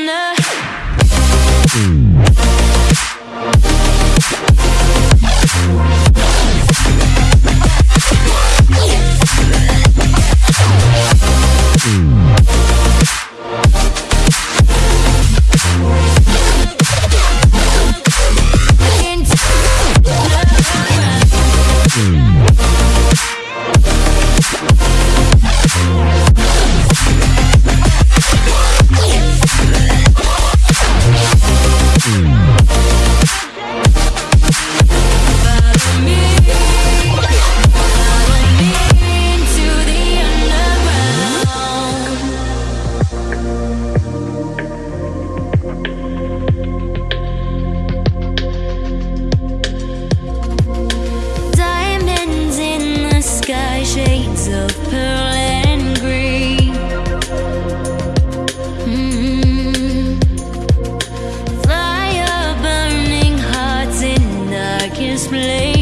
Diana. display.